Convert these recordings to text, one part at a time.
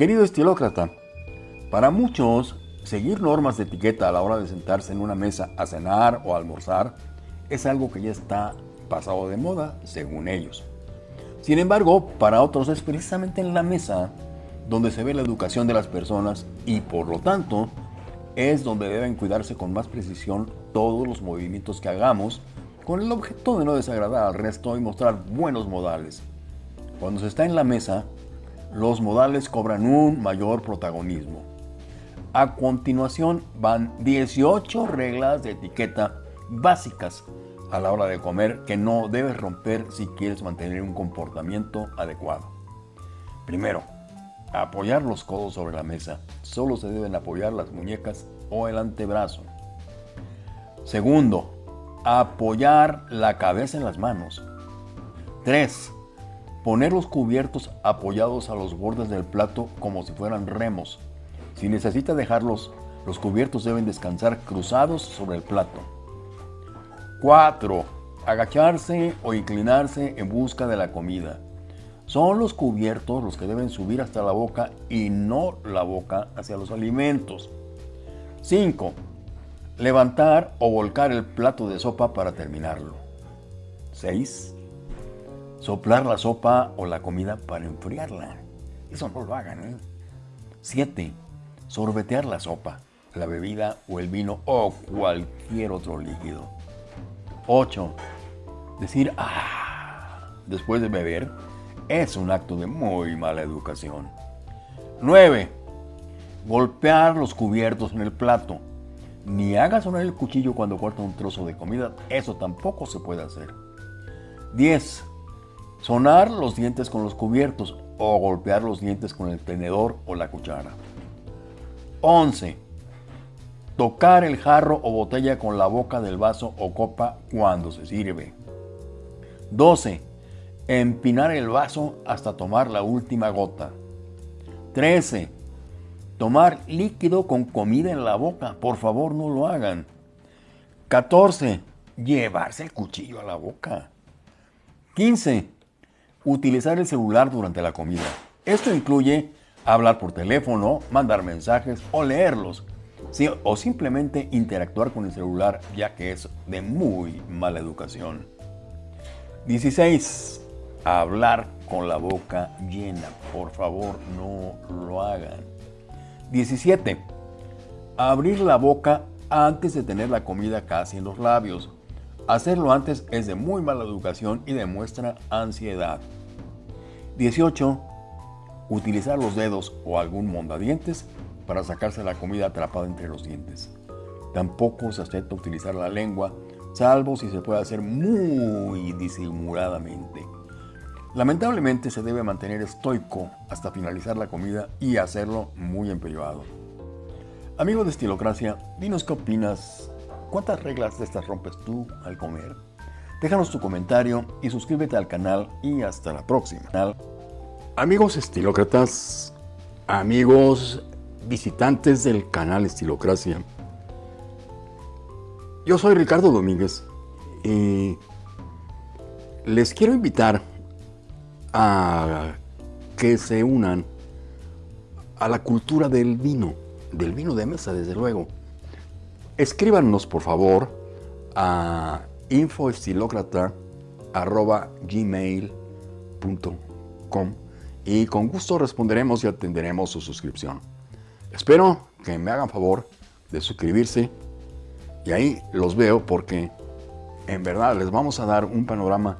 Querido estilócrata, para muchos, seguir normas de etiqueta a la hora de sentarse en una mesa a cenar o almorzar es algo que ya está pasado de moda, según ellos. Sin embargo, para otros es precisamente en la mesa donde se ve la educación de las personas y por lo tanto es donde deben cuidarse con más precisión todos los movimientos que hagamos con el objeto de no desagradar al resto y mostrar buenos modales. Cuando se está en la mesa, los modales cobran un mayor protagonismo. A continuación van 18 reglas de etiqueta básicas a la hora de comer que no debes romper si quieres mantener un comportamiento adecuado. Primero, apoyar los codos sobre la mesa. Solo se deben apoyar las muñecas o el antebrazo. Segundo, apoyar la cabeza en las manos. 3. Poner los cubiertos apoyados a los bordes del plato como si fueran remos. Si necesita dejarlos, los cubiertos deben descansar cruzados sobre el plato. 4. Agacharse o inclinarse en busca de la comida. Son los cubiertos los que deben subir hasta la boca y no la boca hacia los alimentos. 5. Levantar o volcar el plato de sopa para terminarlo. 6. Soplar la sopa o la comida para enfriarla. Eso no lo hagan. 7. ¿eh? Sorbetear la sopa, la bebida o el vino o cualquier otro líquido. 8. Decir ah después de beber es un acto de muy mala educación. 9. Golpear los cubiertos en el plato. Ni haga sonar el cuchillo cuando corta un trozo de comida, eso tampoco se puede hacer. 10. Sonar los dientes con los cubiertos o golpear los dientes con el tenedor o la cuchara. 11. Tocar el jarro o botella con la boca del vaso o copa cuando se sirve. 12. Empinar el vaso hasta tomar la última gota. 13. Tomar líquido con comida en la boca. Por favor, no lo hagan. 14. Llevarse el cuchillo a la boca. 15. Utilizar el celular durante la comida. Esto incluye hablar por teléfono, mandar mensajes o leerlos, o simplemente interactuar con el celular ya que es de muy mala educación. 16. Hablar con la boca llena. Por favor, no lo hagan. 17. Abrir la boca antes de tener la comida casi en los labios. Hacerlo antes es de muy mala educación y demuestra ansiedad. 18 utilizar los dedos o algún mondadientes para sacarse la comida atrapada entre los dientes. Tampoco se acepta utilizar la lengua, salvo si se puede hacer muy disimuladamente. Lamentablemente se debe mantener estoico hasta finalizar la comida y hacerlo muy empeñado. Amigo de Estilocracia, dinos qué opinas. ¿Cuántas reglas de estas rompes tú al comer? Déjanos tu comentario y suscríbete al canal y hasta la próxima. Amigos estilócratas, amigos visitantes del canal Estilocracia, yo soy Ricardo Domínguez y les quiero invitar a que se unan a la cultura del vino, del vino de mesa desde luego. Escríbanos por favor a infoestilocrata.gmail.com y con gusto responderemos y atenderemos su suscripción. Espero que me hagan favor de suscribirse y ahí los veo porque en verdad les vamos a dar un panorama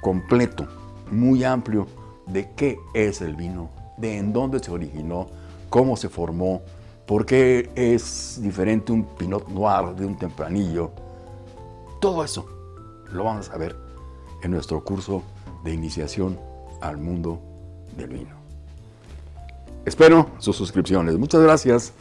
completo, muy amplio de qué es el vino, de en dónde se originó, cómo se formó, por qué es diferente un Pinot Noir de un Tempranillo. Todo eso lo vamos a ver en nuestro curso de iniciación al mundo del vino. Espero sus suscripciones. Muchas gracias.